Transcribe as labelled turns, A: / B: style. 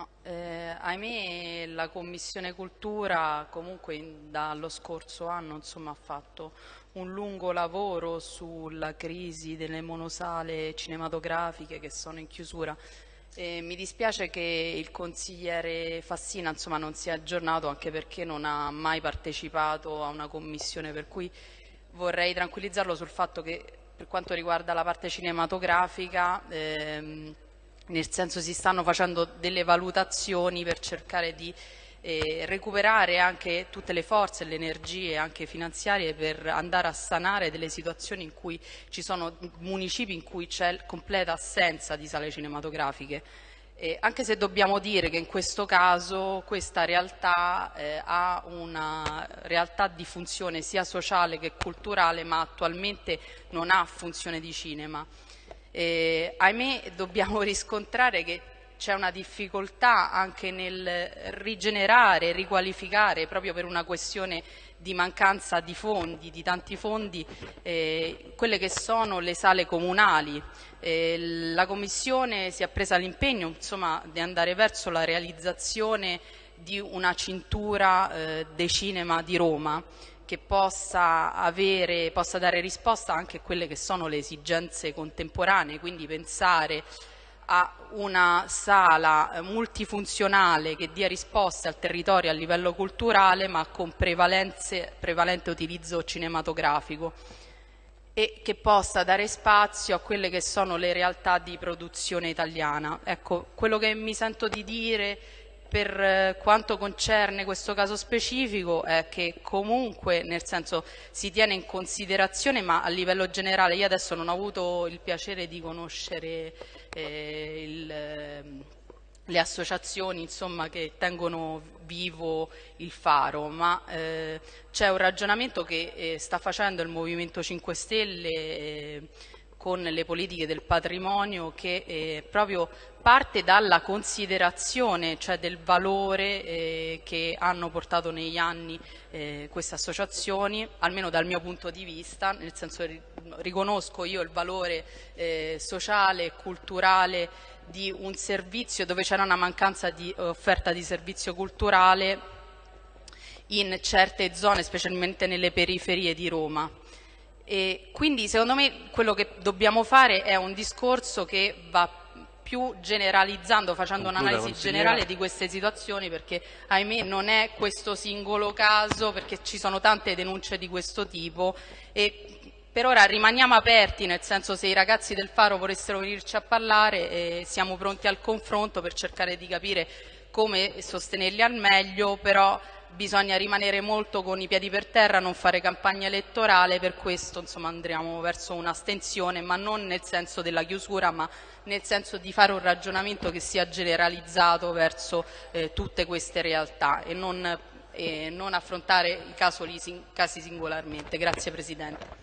A: No, eh, ahimè la Commissione Cultura comunque dallo scorso anno insomma, ha fatto un lungo lavoro sulla crisi delle monosale cinematografiche che sono in chiusura. Eh, mi dispiace che il consigliere Fassina insomma, non sia aggiornato anche perché non ha mai partecipato a una commissione per cui vorrei tranquillizzarlo sul fatto che per quanto riguarda la parte cinematografica ehm, nel senso si stanno facendo delle valutazioni per cercare di eh, recuperare anche tutte le forze e le energie anche finanziarie per andare a sanare delle situazioni in cui ci sono municipi in cui c'è completa assenza di sale cinematografiche. Eh, anche se dobbiamo dire che in questo caso questa realtà eh, ha una realtà di funzione sia sociale che culturale ma attualmente non ha funzione di cinema. Eh, ahimè dobbiamo riscontrare che c'è una difficoltà anche nel rigenerare, riqualificare proprio per una questione di mancanza di fondi, di tanti fondi, eh, quelle che sono le sale comunali. Eh, la Commissione si è presa l'impegno di andare verso la realizzazione di una cintura eh, dei cinema di Roma che possa, avere, possa dare risposta anche a quelle che sono le esigenze contemporanee, quindi pensare a una sala multifunzionale che dia risposte al territorio a livello culturale ma con prevalente utilizzo cinematografico e che possa dare spazio a quelle che sono le realtà di produzione italiana. Ecco, quello che mi sento di dire per eh, quanto concerne questo caso specifico è che comunque nel senso si tiene in considerazione ma a livello generale io adesso non ho avuto il piacere di conoscere eh, il, ehm, le associazioni insomma, che tengono vivo il faro, ma eh, c'è un ragionamento che eh, sta facendo il Movimento 5 Stelle eh, con le politiche del patrimonio che eh, proprio parte dalla considerazione, cioè del valore eh, che hanno portato negli anni eh, queste associazioni, almeno dal mio punto di vista, nel senso che riconosco io il valore eh, sociale e culturale di un servizio dove c'era una mancanza di offerta di servizio culturale in certe zone, specialmente nelle periferie di Roma. E quindi secondo me quello che dobbiamo fare è un discorso che va più generalizzando, facendo un'analisi generale di queste situazioni perché ahimè non è questo singolo caso perché ci sono tante denunce di questo tipo. E per ora rimaniamo aperti, nel senso se i ragazzi del Faro volessero venirci a parlare eh, siamo pronti al confronto per cercare di capire come sostenerli al meglio, però bisogna rimanere molto con i piedi per terra, non fare campagna elettorale, per questo insomma, andremo verso un'astensione, ma non nel senso della chiusura, ma nel senso di fare un ragionamento che sia generalizzato verso eh, tutte queste realtà e non, eh, non affrontare i casi singolarmente. Grazie Presidente.